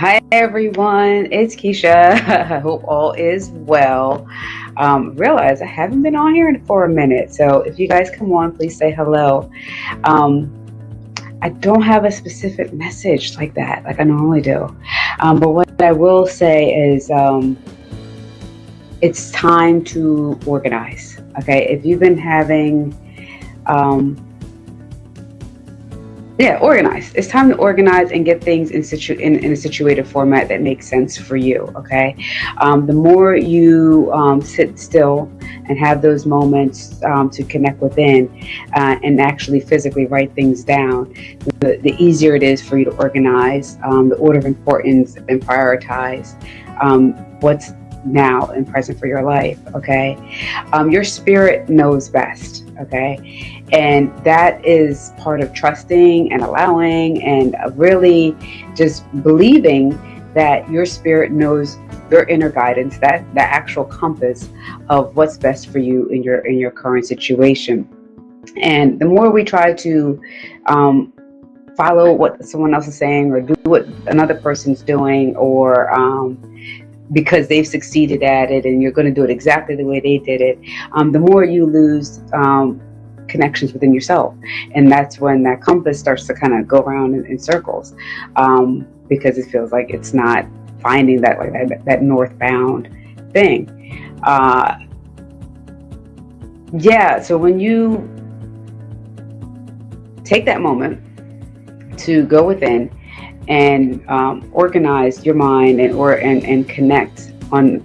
Hi everyone, it's Keisha. I hope all is well. Um, realize I haven't been on here for a minute, so if you guys come on, please say hello. Um, I don't have a specific message like that, like I normally do. Um, but what I will say is um, it's time to organize. Okay, if you've been having um, yeah, organize. It's time to organize and get things in situ in, in a situated format that makes sense for you. Okay, um, the more you um, sit still and have those moments um, to connect within uh, and actually physically write things down, the, the easier it is for you to organize um, the order of importance and prioritize um, what's now and present for your life. Okay, um, your spirit knows best. Okay, and that is part of trusting and allowing and really just believing that your spirit knows your inner guidance, that the actual compass of what's best for you in your in your current situation. And the more we try to um, follow what someone else is saying or do what another person's doing or um, because they've succeeded at it and you're going to do it exactly the way they did it, um, the more you lose um, connections within yourself. And that's when that compass starts to kind of go around in, in circles um, because it feels like it's not finding that like that, that northbound thing. Uh, yeah, so when you take that moment to go within and um, organize your mind and or and, and connect on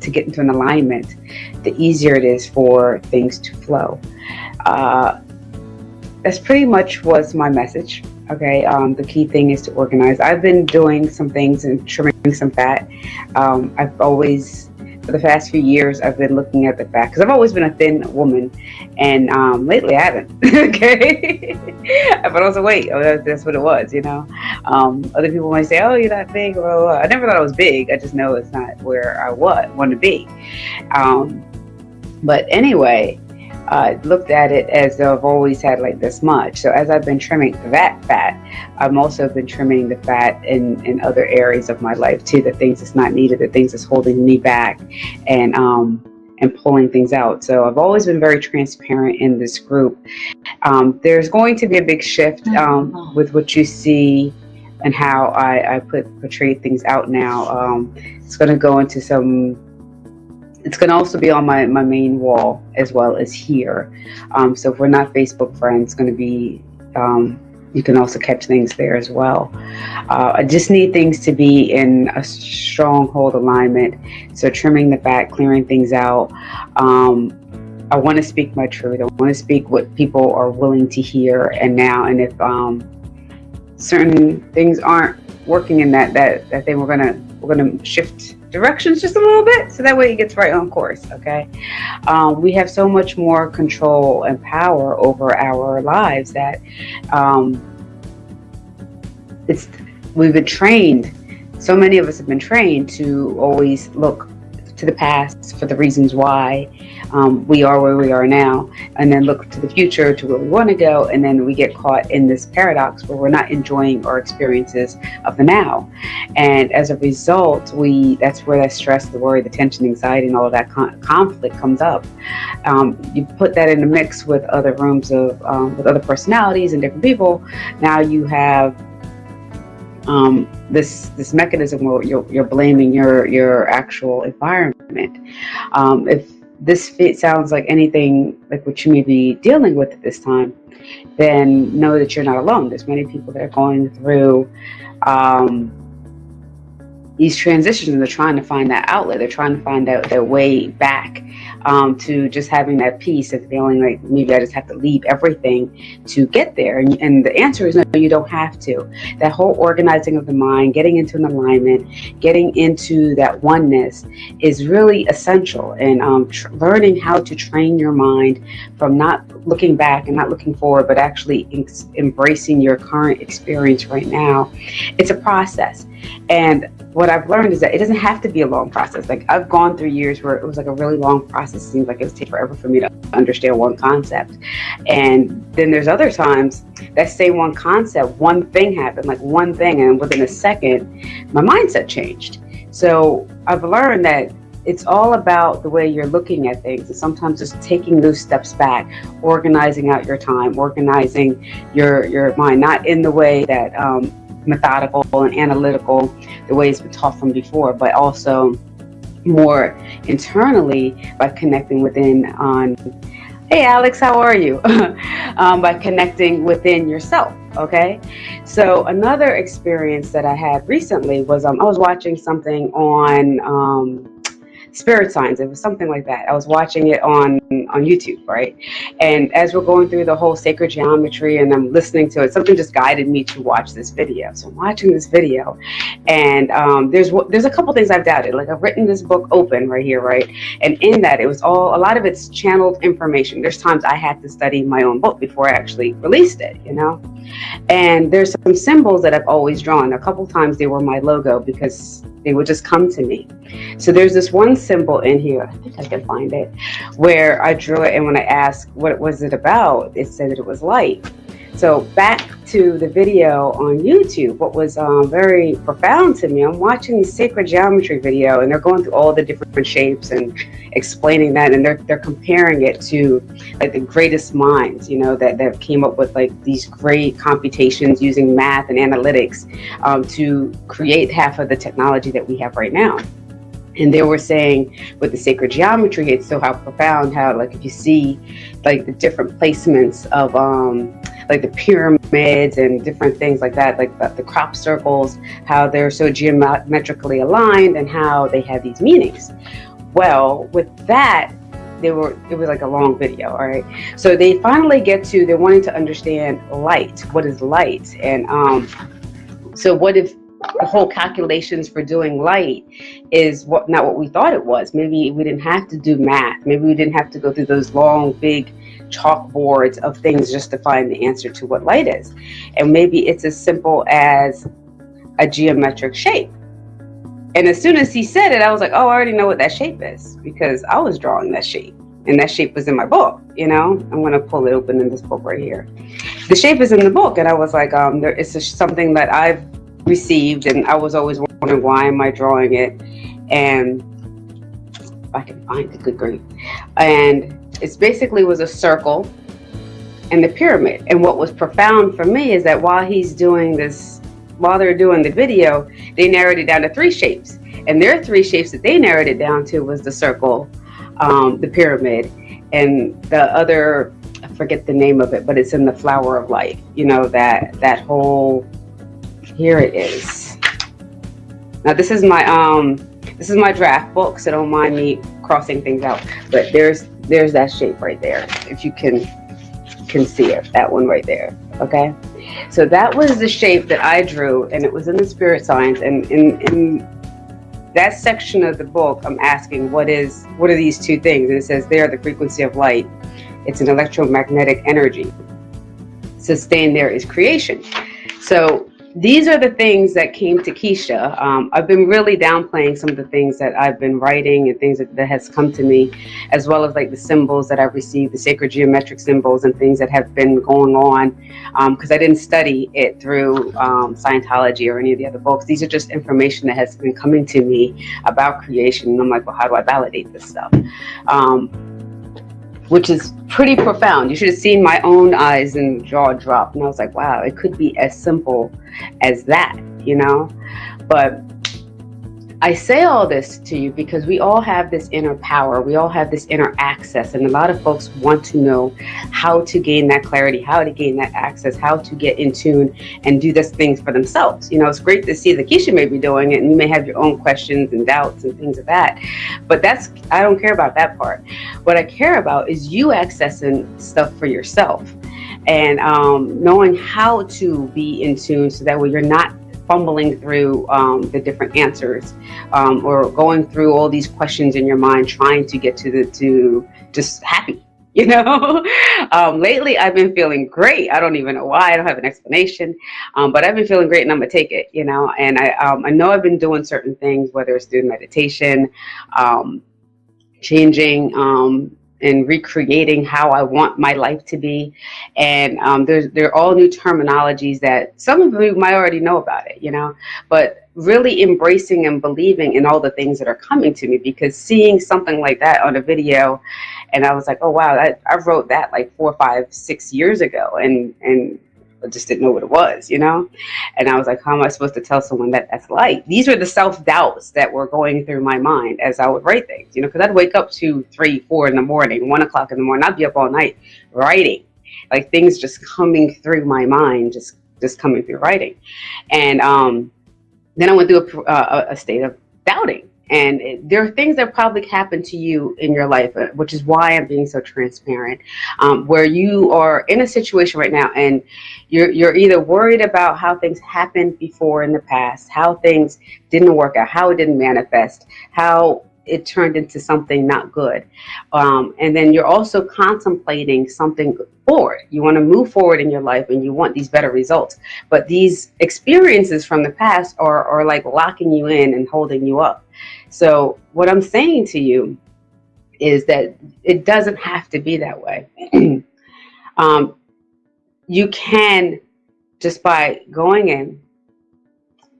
to get into an alignment, the easier it is for things to flow uh, that's pretty much was my message. Okay, um, the key thing is to organize. I've been doing some things and trimming some fat. Um, I've always, for the past few years, I've been looking at the fat because I've always been a thin woman, and um, lately I haven't. okay, but also wait, oh, that's, what it was, you know. Um, other people might say, "Oh, you're not big," or I never thought I was big. I just know it's not where I was want to be. Um, but anyway, uh, looked at it as though I've always had like this much. So as I've been trimming that fat, I've also been trimming the fat in, in other areas of my life too, the things that's not needed, the things that's holding me back and, um, and pulling things out. So I've always been very transparent in this group. Um, there's going to be a big shift um, with what you see and how I, I put portray things out now. Um, it's going to go into some it's going to also be on my, my main wall as well as here. Um, so if we're not Facebook friends, it's going to be, um, you can also catch things there as well. Uh, I just need things to be in a stronghold alignment. So trimming the fat, clearing things out. Um, I want to speak my truth. I want to speak what people are willing to hear and now. And if um, certain things aren't working in that, that, that thing, we're to, we're to shift directions just a little bit so that way it gets right on course okay? Um, we have so much more control and power over our lives that um, it's we've been trained so many of us have been trained to always look to the past for the reasons why um, we are where we are now, and then look to the future to where we want to go, and then we get caught in this paradox where we're not enjoying our experiences of the now. And as a result, we that's where that stress, the worry, the tension, anxiety, and all of that con conflict comes up. Um, you put that in a mix with other rooms of um, with other personalities and different people. Now you have um, this this mechanism where you're, you're blaming your your actual environment. Um, if this fit sounds like anything like what you may be dealing with at this time, then know that you're not alone. There's many people that are going through um, these transitions and they're trying to find that outlet. They're trying to find out their way back um, to just having that peace and feeling like maybe I just have to leave everything to get there. And, and the answer is no, you don't have to. That whole organizing of the mind, getting into an alignment, getting into that oneness is really essential. And um, learning how to train your mind from not looking back and not looking forward, but actually embracing your current experience right now. It's a process. And what I've learned is that it doesn't have to be a long process. Like I've gone through years where it was like a really long process it seems like it would take forever for me to understand one concept. And then there's other times that same one concept, one thing happened, like one thing, and within a second, my mindset changed. So I've learned that it's all about the way you're looking at things and sometimes just taking those steps back organizing out your time organizing your your mind not in the way that um, methodical and analytical the way it's been taught from before but also more internally by connecting within on hey alex how are you? Um, by connecting within yourself okay? So another experience that i had recently was um, i was watching something on um, spirit signs. It was something like that. I was watching it on on YouTube, right? And as we're going through the whole sacred geometry and I'm listening to it, something just guided me to watch this video. So I'm watching this video, and um, there's there's a couple things I've doubted. Like I've written this book open right here, right? And in that, it was all a lot of it's channeled information. There's times I had to study my own book before I actually released it, you know. And there's some symbols that I've always drawn. A couple times they were my logo because they would just come to me. So there's this one symbol in here, I think I can find it, where I drew it and when I asked what was it about, it said that it was light. So back to the video on YouTube, what was um, very profound to me, I'm watching the sacred geometry video and they're going through all the different shapes and explaining that and they're, they're comparing it to like the greatest minds, you know, that, that came up with like these great computations using math and analytics um, to create half of the technology that we have right now. And they were saying with the sacred geometry it's so how profound how like if you see like the different placements of um like the pyramids and different things like that, like the, the crop circles, how they're so geometrically aligned and how they have these meanings. Well, with that, they were it was like a long video all right? So they finally get to they're wanting to understand light what is light? And um so what if the whole calculations for doing light is what not what we thought it was? Maybe we didn't have to do math. Maybe we didn't have to go through those long big chalkboards of things just to find the answer to what light is. And maybe it's as simple as a geometric shape. And as soon as he said it, I was like, oh, I already know what that shape is because I was drawing that shape. And that shape was in my book, you know? I'm going to pull it open in this book right here. The shape is in the book. And I was like, um, there is something that I've received. And I was always wondering, why am I drawing it? And if I can find it, good grief. And it basically was a circle and the pyramid. And what was profound for me is that while he's doing this, while they're doing the video, they narrowed it down to three shapes. And their three shapes that they narrowed it down to was the circle, um, the pyramid, and the other, I forget the name of it, but it's in the flower of life. You know, that, that whole, here it is. Now this is my, um, this is my draft book, so don't mind me crossing things out. But there's there's that shape right there if you can can see it that one right there okay? So that was the shape that I drew and it was in the spirit signs and in, in that section of the book I'm asking what is what are these two things? And it says they are the frequency of light. It's an electromagnetic energy. Sustained there is creation. So these are the things that came to Keisha. Um, I've been really downplaying some of the things that I've been writing and things that, that has come to me, as well as like the symbols that I've received, the sacred geometric symbols and things that have been going on, because um, I didn't study it through um, Scientology or any of the other books. These are just information that has been coming to me about creation. And I'm like, well, how do I validate this stuff? Which is pretty profound. You should have seen my own eyes and jaw drop. And I was like, wow, it could be as simple as that, you know? But I say all this to you because we all have this inner power. We all have this inner access. And a lot of folks want to know how to gain that clarity, how to gain that access, how to get in tune and do these things for themselves. You know, it's great to see that Keisha may be doing it and you may have your own questions and doubts and things of that. But that's, I don't care about that part. What I care about is you accessing stuff for yourself and um, knowing how to be in tune so that way you're not fumbling through um, the different answers um, or going through all these questions in your mind trying to get to the to just happy you know? Um, lately I've been feeling great. I don't even know why. I don't have an explanation. Um, but I've been feeling great and I'm gonna take it you know? And I, um, I know I've been doing certain things whether it's doing meditation um, changing and recreating how I want my life to be. And um, there's there are all new terminologies that some of you might already know about it, you know, but really embracing and believing in all the things that are coming to me because seeing something like that on a video and I was like, oh wow, I, I wrote that like four, five, six years ago and and I just didn't know what it was, you know? And I was like, how am I supposed to tell someone that that's like? These were the self doubts that were going through my mind as I would write things, you know, because I'd wake up to three, four in the morning, one o'clock in the morning. I'd be up all night writing, like things just coming through my mind, just just coming through writing. And um, then I went through a, a state of doubting and it, there are things that probably happened to you in your life, uh, which is why I'm being so transparent, um, where you are in a situation right now and you're, you're either worried about how things happened before in the past, how things didn't work out, how it didn't manifest, how it turned into something not good. Um, and then you're also contemplating something forward. You want to move forward in your life and you want these better results. But these experiences from the past are, are like locking you in and holding you up. So what I'm saying to you is that it doesn't have to be that way. um, you can just by going in,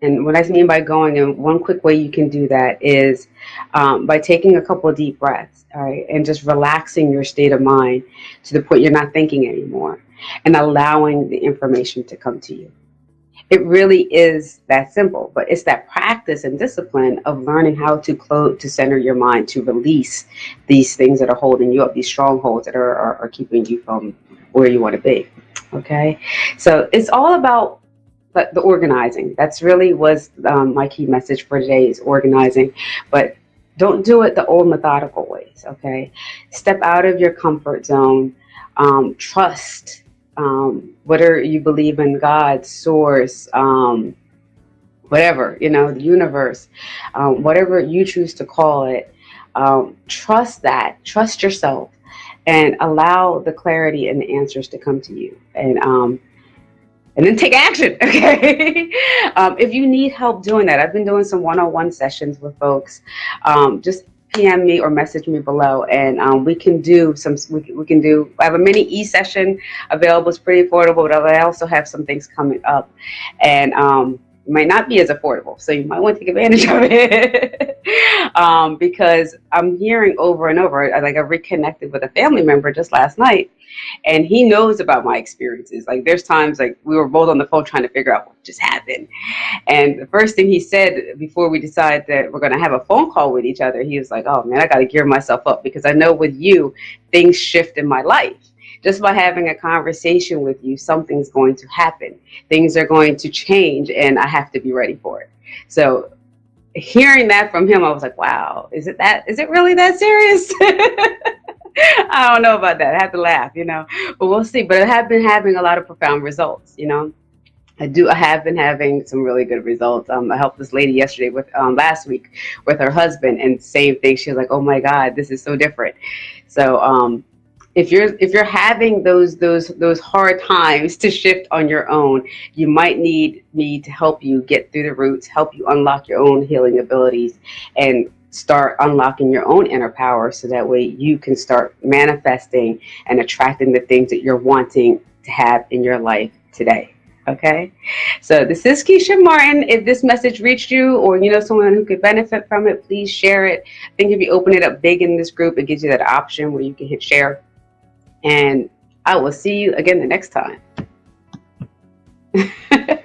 and what I mean by going in, one quick way you can do that is um, by taking a couple deep breaths, all right, and just relaxing your state of mind to the point you're not thinking anymore and allowing the information to come to you. It really is that simple, but it's that practice and discipline of learning how to close, to center your mind, to release these things that are holding you up, these strongholds that are, are, are keeping you from where you want to be. Okay, so it's all about the, organizing. That's really was um, my key message for today is organizing, but don't do it the old methodical ways. Okay, step out of your comfort zone. Um, trust um, whether you believe in God, source, um, whatever, you know, the universe, um, whatever you choose to call it, um, trust that, trust yourself, and allow the clarity and the answers to come to you. And um, and then take action, okay? um, if you need help doing that, I've been doing some one-on-one sessions with folks. Um, just PM me or message me below, and um, we can do some. We, we can do. I have a mini e session available. It's pretty affordable, but I also have some things coming up, and um, might not be as affordable. So you might want to take advantage of it um, because I'm hearing over and over. Like I reconnected with a family member just last night, and he knows about my experiences. Like there's times like we were both on the phone trying to figure out what just happened, and the first thing he said before we decided that we're going to have a phone call with each other, he was like, "Oh man, I got to gear myself up because I know with you things shift in my life." just by having a conversation with you, something's going to happen. Things are going to change, and I have to be ready for it. So, hearing that from him, I was like, wow, is it that? Is it really that serious? I don't know about that. I have to laugh, you know, but we'll see. But I have been having a lot of profound results, you know. I do. I have been having some really good results. Um, I helped this lady yesterday with um, last week with her husband, and same thing. She was like, "Oh my God, this is so different." So um, if you're if you're having those those those hard times to shift on your own you might need me to help you get through the roots help you unlock your own healing abilities and start unlocking your own inner power so that way you can start manifesting and attracting the things that you're wanting to have in your life today okay? So this is keisha martin. If this message reached you or you know someone who could benefit from it please share it. I think if you open it up big in this group it gives you that option where you can hit share and I will see you again the next time.